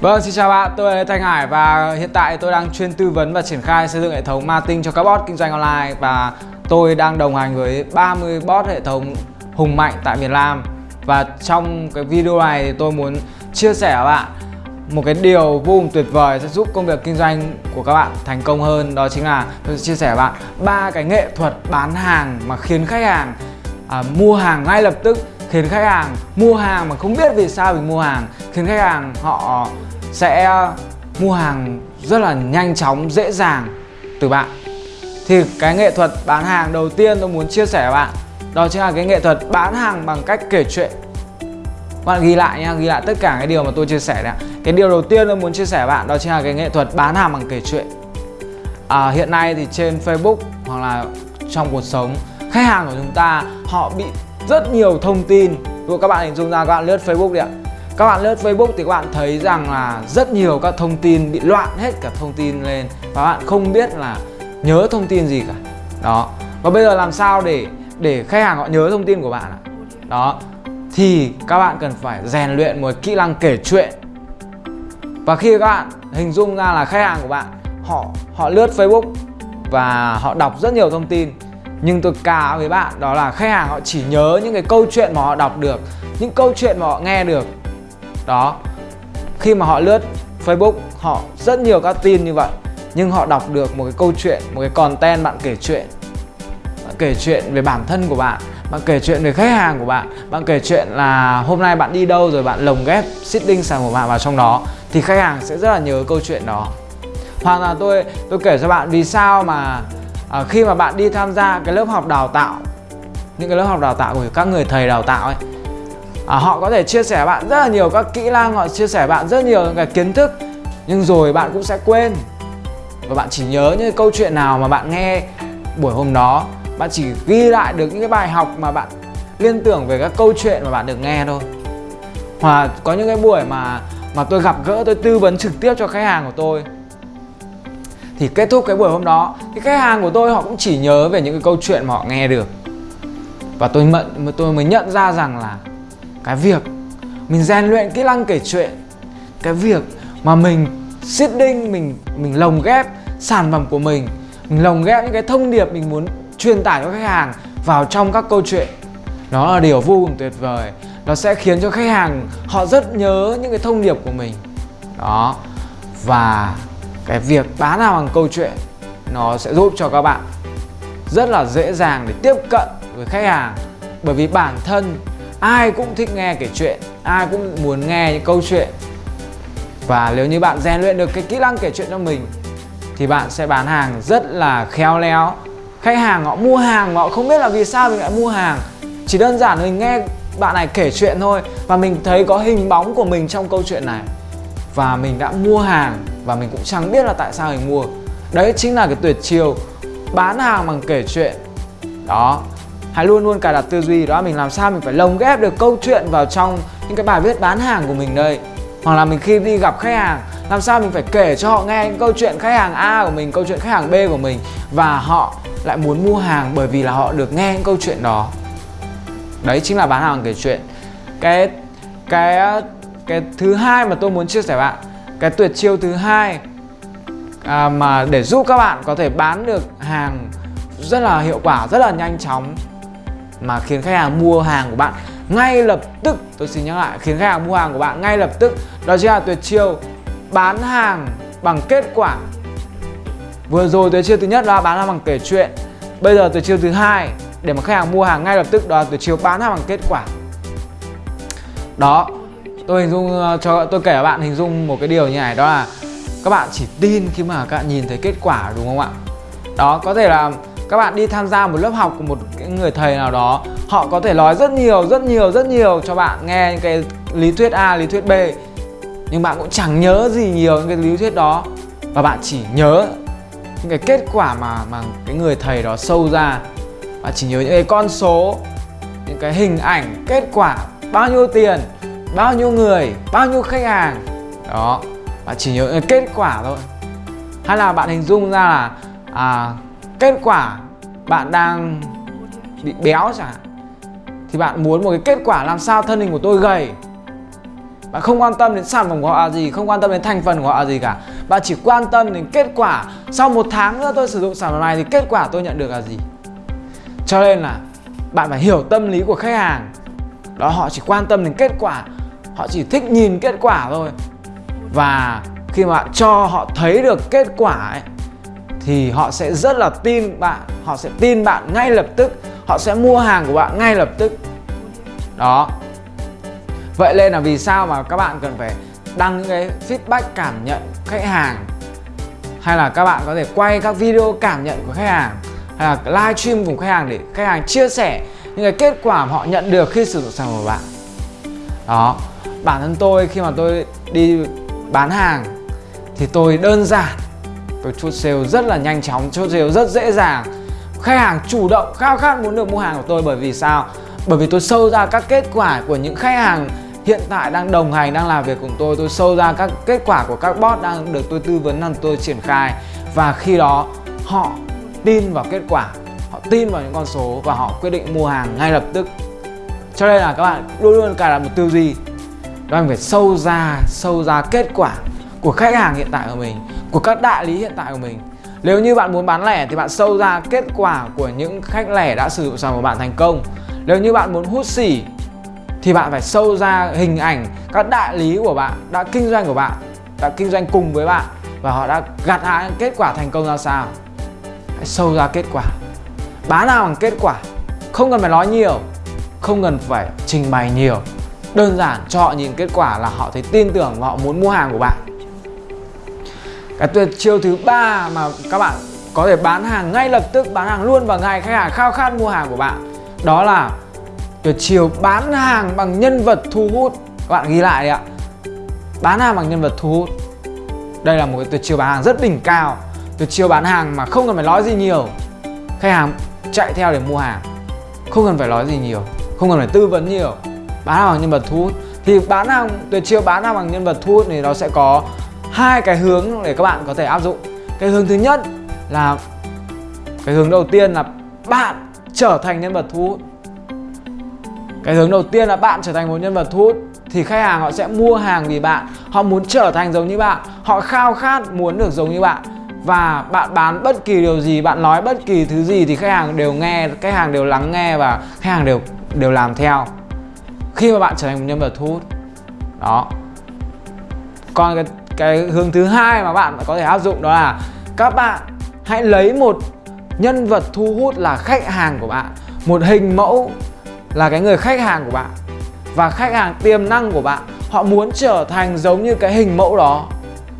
Vâng, xin chào bạn, tôi là Thanh Hải và hiện tại tôi đang chuyên tư vấn và triển khai xây dựng hệ thống marketing cho các bot kinh doanh online và tôi đang đồng hành với 30 bot hệ thống hùng mạnh tại miền Nam. Và trong cái video này thì tôi muốn chia sẻ với bạn một cái điều vô cùng tuyệt vời sẽ giúp công việc kinh doanh của các bạn thành công hơn đó chính là tôi sẽ chia sẻ với bạn ba cái nghệ thuật bán hàng mà khiến khách hàng à, mua hàng ngay lập tức khiến khách hàng mua hàng mà không biết vì sao mình mua hàng khiến khách hàng họ sẽ ờ, mua hàng rất là nhanh chóng dễ dàng từ bạn. Thì cái nghệ thuật bán hàng đầu tiên tôi muốn chia sẻ với bạn đó chính là cái nghệ thuật bán hàng bằng cách kể chuyện. Bạn ghi lại nha ghi lại tất cả cái điều mà tôi chia sẻ đấy cái điều đầu tiên tôi muốn chia sẻ với bạn đó chính là cái nghệ thuật bán hàng bằng kể chuyện. À, hiện nay thì trên Facebook hoặc là trong cuộc sống khách hàng của chúng ta họ bị rất nhiều thông tin. Ví các bạn hình dung ra các bạn lướt Facebook đi ạ. Các bạn lướt Facebook thì các bạn thấy rằng là rất nhiều các thông tin bị loạn hết cả thông tin lên và bạn không biết là nhớ thông tin gì cả. Đó. Và bây giờ làm sao để để khách hàng họ nhớ thông tin của bạn ạ? Đó. Thì các bạn cần phải rèn luyện một kỹ năng kể chuyện. Và khi các bạn hình dung ra là khách hàng của bạn, họ họ lướt Facebook và họ đọc rất nhiều thông tin nhưng tôi cá với bạn, đó là khách hàng họ chỉ nhớ những cái câu chuyện mà họ đọc được, những câu chuyện mà họ nghe được. Đó, khi mà họ lướt Facebook, họ rất nhiều các tin như vậy, nhưng họ đọc được một cái câu chuyện, một cái content bạn kể chuyện. Bạn kể chuyện về bản thân của bạn bạn kể chuyện về khách hàng của bạn bạn kể chuyện là hôm nay bạn đi đâu rồi bạn lồng ghép sitting sản của bạn vào trong đó, thì khách hàng sẽ rất là nhớ câu chuyện đó. Hoặc là tôi tôi kể cho bạn vì sao mà à, khi mà bạn đi tham gia cái lớp học đào tạo những cái lớp học đào tạo của các người thầy đào tạo ấy à, họ có thể chia sẻ bạn rất là nhiều các kỹ năng họ chia sẻ bạn rất nhiều cái kiến thức nhưng rồi bạn cũng sẽ quên. Và bạn chỉ nhớ những câu chuyện nào mà bạn nghe buổi hôm đó bạn chỉ ghi lại được những cái bài học mà bạn liên tưởng về các câu chuyện mà bạn được nghe thôi. Hoặc có những cái buổi mà mà tôi gặp gỡ tôi tư vấn trực tiếp cho khách hàng của tôi thì kết thúc cái buổi hôm đó thì khách hàng của tôi họ cũng chỉ nhớ về những cái câu chuyện mà họ nghe được. Và tôi mận, tôi mới nhận ra rằng là cái việc mình rèn luyện kỹ năng kể chuyện, cái việc mà mình seeding, mình mình lồng ghép sản phẩm của mình mình lồng ghép những cái thông điệp mình muốn truyền tải cho khách hàng vào trong các câu chuyện đó là điều vô cùng tuyệt vời. Nó sẽ khiến cho khách hàng họ rất nhớ những cái thông điệp của mình. Đó. Và cái việc bán hàng bằng câu chuyện, nó sẽ giúp cho các bạn rất là dễ dàng để tiếp cận với khách hàng. Bởi vì bản thân ai cũng thích nghe kể chuyện, ai cũng muốn nghe những câu chuyện. Và nếu như bạn rèn luyện được cái kỹ năng kể chuyện cho mình, thì bạn sẽ bán hàng rất là khéo léo. Khách hàng họ mua hàng họ không biết là vì sao mình lại mua hàng. Chỉ đơn giản mình nghe bạn này kể chuyện thôi và mình thấy có hình bóng của mình trong câu chuyện này. Và mình đã mua hàng và mình cũng chẳng biết là tại sao mình mua. Đấy chính là cái tuyệt chiêu bán hàng bằng kể chuyện. Đó. Hãy luôn luôn cài đặt tư duy, đó mình làm sao mình phải lồng ghép được câu chuyện vào trong những cái bài viết bán hàng của mình đây. Hoặc là mình khi đi gặp khách hàng, làm sao mình phải kể cho họ nghe những câu chuyện khách hàng A của mình, câu chuyện khách hàng B của mình và họ lại muốn mua hàng bởi vì là họ được nghe những câu chuyện đó. Đấy chính là bán hàng kể chuyện. Cái cái cái thứ hai mà tôi muốn chia sẻ bạn cái tuyệt chiêu thứ hai à, mà để giúp các bạn có thể bán được hàng rất là hiệu quả rất là nhanh chóng mà khiến khách hàng mua hàng của bạn ngay lập tức. Tôi xin nhắc lại khiến khách hàng mua hàng của bạn ngay lập tức. Đó chính là tuyệt chiêu bán hàng bằng kết quả. Vừa rồi tuyệt chiêu thứ nhất là bán hàng bằng kể chuyện. Bây giờ tuyệt chiêu thứ hai để mà khách hàng mua hàng ngay lập tức đó là tuyệt chiêu bán hàng bằng kết quả. Đó tôi hình dung ờ, cho, tôi kể các bạn hình dung một cái điều như này, đó là các bạn chỉ tin khi mà các bạn nhìn thấy kết quả, đúng không ạ? Đó, có thể là các bạn đi tham gia một lớp học của một người thầy nào đó, họ có thể nói rất nhiều rất nhiều rất nhiều cho bạn nghe những cái lý thuyết A, lý thuyết B, nhưng bạn cũng chẳng nhớ gì nhiều những cái lý thuyết đó, và bạn chỉ nhớ những cái kết quả mà mà cái người thầy đó sâu ra bạn chỉ nhớ những cái con số, những cái hình ảnh, kết quả, bao nhiêu tiền bao nhiêu người bao nhiêu khách hàng. Đó bạn chỉ nhớ kết quả thôi. Hay là bạn hình dung ra là à, kết quả bạn đang bị béo chẳng thì bạn muốn một cái kết quả làm sao thân hình của tôi gầy. Bạn không quan tâm đến sản phẩm của họ là gì không quan tâm đến thành phần của họ là gì cả. Bạn chỉ quan tâm đến kết quả. Sau một tháng nữa tôi sử dụng sản phẩm này thì kết quả tôi nhận được là gì? Cho nên là bạn phải hiểu tâm lý của khách hàng. Đó họ chỉ quan tâm đến kết quả họ chỉ thích nhìn kết quả thôi. Và khi mà bạn cho họ thấy được kết quả ấy, thì họ sẽ rất là tin bạn. Họ sẽ tin bạn ngay lập tức. Họ sẽ mua hàng của bạn ngay lập tức. Đó. Vậy nên là vì sao mà các bạn cần phải đăng những cái feedback cảm nhận khách hàng? Hay là các bạn có thể quay các video cảm nhận của khách hàng? Hay là live stream cùng khách hàng để khách hàng chia sẻ những cái kết quả mà họ nhận được khi sử dụng sản phẩm của bạn? Đó bản thân tôi khi mà tôi đi bán hàng thì tôi đơn giản, tôi chốt sale rất là nhanh chóng, chốt sale rất dễ dàng. Khách hàng chủ động, khao khát muốn được mua hàng của tôi bởi vì sao? Bởi vì tôi sâu ra các kết quả của những khách hàng hiện tại đang đồng hành, đang làm việc cùng tôi. Tôi sâu ra các kết quả của các bot đang được tôi tư vấn, đang tôi triển khai. Và khi đó, họ tin vào kết quả, họ tin vào những con số và họ quyết định mua hàng ngay lập tức. Cho nên là các bạn luôn luôn cài đặt một tư duy đó là phải sâu ra sâu ra kết quả của khách hàng hiện tại của mình, của các đại lý hiện tại của mình. Nếu như bạn muốn bán lẻ thì bạn sâu ra kết quả của những khách lẻ đã sử dụng sản phẩm của bạn thành công. Nếu như bạn muốn hút xỉ thì bạn phải sâu ra hình ảnh các đại lý của bạn, đã kinh doanh của bạn, đã kinh doanh cùng với bạn và họ đã gặt hái kết quả thành công ra sao. Hãy sâu ra kết quả. Bán nào bằng kết quả. Không cần phải nói nhiều, không cần phải trình bày nhiều đơn giản, cho họ nhìn kết quả là họ thấy tin tưởng và họ muốn mua hàng của bạn. Cái tuyệt chiêu thứ ba mà các bạn có thể bán hàng ngay lập tức, bán hàng luôn vào ngày, khách hàng khao khát mua hàng của bạn, đó là tuyệt chiêu bán hàng bằng nhân vật thu hút. Các bạn ghi lại đi ạ. Bán hàng bằng nhân vật thu hút. Đây là một cái tuyệt chiêu bán hàng rất đỉnh cao. Tuyệt chiêu bán hàng mà không cần phải nói gì nhiều. Khách hàng chạy theo để mua hàng. Không cần phải nói gì nhiều. Không cần phải tư vấn nhiều bán hàng bằng nhân vật thu hút. Thì bán hàng, tuyệt chiêu bán hàng bằng nhân vật thu hút thì nó sẽ có hai cái hướng để các bạn có thể áp dụng. Cái hướng thứ nhất là, cái hướng đầu tiên là bạn trở thành nhân vật thu hút. Cái hướng đầu tiên là bạn trở thành một nhân vật thu hút thì khách hàng họ sẽ mua hàng vì bạn. Họ muốn trở thành giống như bạn. Họ khao khát muốn được giống như bạn. Và bạn bán bất kỳ điều gì, bạn nói bất kỳ thứ gì thì khách hàng đều nghe, khách hàng đều lắng nghe và khách hàng đều đều làm theo khi mà bạn trở thành một nhân vật thu hút. Đó. Còn cái cái hướng thứ hai mà bạn có thể áp dụng đó là các bạn hãy lấy một nhân vật thu hút là khách hàng của bạn. Một hình mẫu là cái người khách hàng của bạn. Và khách hàng tiềm năng của bạn, họ muốn trở thành giống như cái hình mẫu đó.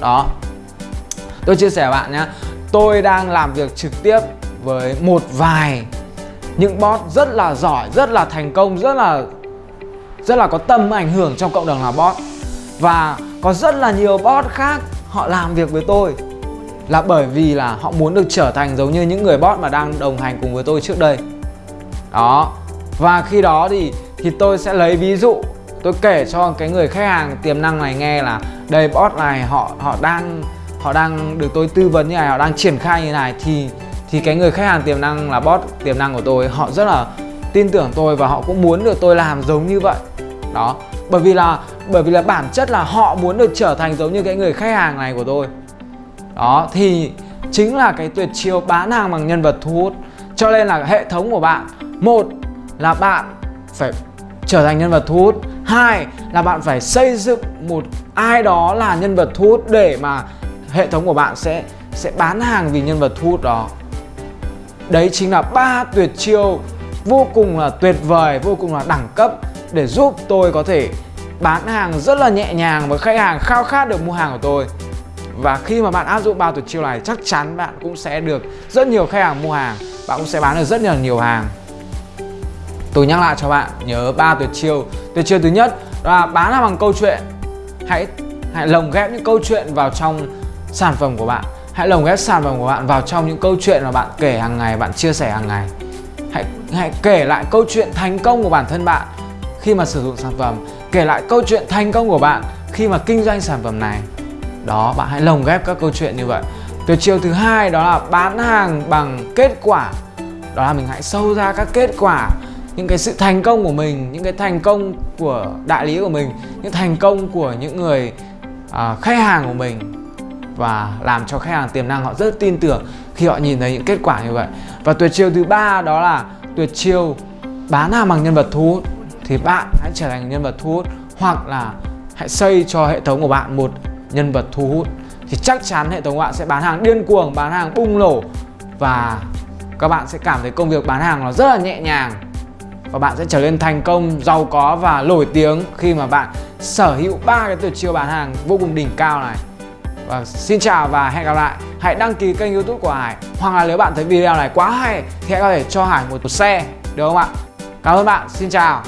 Đó. Tôi chia sẻ bạn nhé. Tôi đang làm việc trực tiếp với một vài những bot rất là giỏi, rất là thành công, rất là rất là có tầm ảnh hưởng trong cộng đồng là bot và có rất là nhiều bot khác họ làm việc với tôi là bởi vì là họ muốn được trở thành giống như những người bot mà đang đồng hành cùng với tôi trước đây. Đó. Và khi đó thì thì tôi sẽ lấy ví dụ, tôi kể cho cái người khách hàng tiềm năng này nghe là, đây, bot này, họ họ đang họ đang được tôi tư vấn như này, họ đang triển khai như này. Thì thì cái người khách hàng tiềm năng là bot, tiềm năng của tôi, họ rất là tin tưởng tôi và họ cũng muốn được tôi làm giống như vậy đó, bởi vì là, bởi vì là bản chất là họ muốn được trở thành giống như cái người khách hàng này của tôi. Đó, thì chính là cái tuyệt chiêu bán hàng bằng nhân vật thu hút. Cho nên là hệ thống của bạn, một là bạn phải trở thành nhân vật thu hút, hai là bạn phải xây dựng một ai đó là nhân vật thu hút để mà hệ thống của bạn sẽ sẽ bán hàng vì nhân vật thu hút đó. Đấy chính là ba tuyệt chiêu vô cùng là tuyệt vời, vô cùng là đẳng cấp để giúp tôi có thể bán hàng rất là nhẹ nhàng với khách hàng khao khát được mua hàng của tôi. Và khi mà bạn áp dụng ba tuyệt chiêu này, chắc chắn bạn cũng sẽ được rất nhiều khách hàng mua hàng. Bạn cũng sẽ bán được rất là nhiều hàng. Tôi nhắc lại cho bạn, nhớ ba tuyệt chiêu. Tuyệt chiêu thứ nhất là bán hàng bằng câu chuyện. Hãy hãy lồng ghép những câu chuyện vào trong sản phẩm của bạn. Hãy lồng ghép sản phẩm của bạn vào trong những câu chuyện mà bạn kể hàng ngày, bạn chia sẻ hàng ngày. Hãy hãy kể lại câu chuyện thành công của bản thân bạn khi mà sử dụng sản phẩm kể lại câu chuyện thành công của bạn khi mà kinh doanh sản phẩm này. Đó bạn hãy lồng ghép các câu chuyện như vậy. Tuyệt chiêu thứ hai đó là bán hàng bằng kết quả. Đó là mình hãy sâu ra các kết quả những cái sự thành công của mình những cái thành công của đại lý của mình những thành công của những người à, khách hàng của mình và làm cho khách hàng tiềm năng họ rất tin tưởng khi họ nhìn thấy những kết quả như vậy. Và tuyệt chiêu thứ ba đó là tuyệt chiêu bán hàng bằng nhân vật thu hút thì bạn hãy trở thành nhân vật thu hút hoặc là hãy xây cho hệ thống của bạn một nhân vật thu hút. Thì chắc chắn hệ thống của bạn sẽ bán hàng điên cuồng, bán hàng bung nổ và các bạn sẽ cảm thấy công việc bán hàng nó rất là nhẹ nhàng và bạn sẽ trở nên thành công, giàu có và nổi tiếng khi mà bạn sở hữu ba cái tuyệt chiêu bán hàng vô cùng đỉnh cao này. Và xin chào và hẹn gặp lại. Hãy đăng ký kênh youtube của Hải. Hoặc là nếu bạn thấy video này quá hay thì hãy có thể cho Hải một xe, được không ạ? Cảm ơn bạn. Xin chào.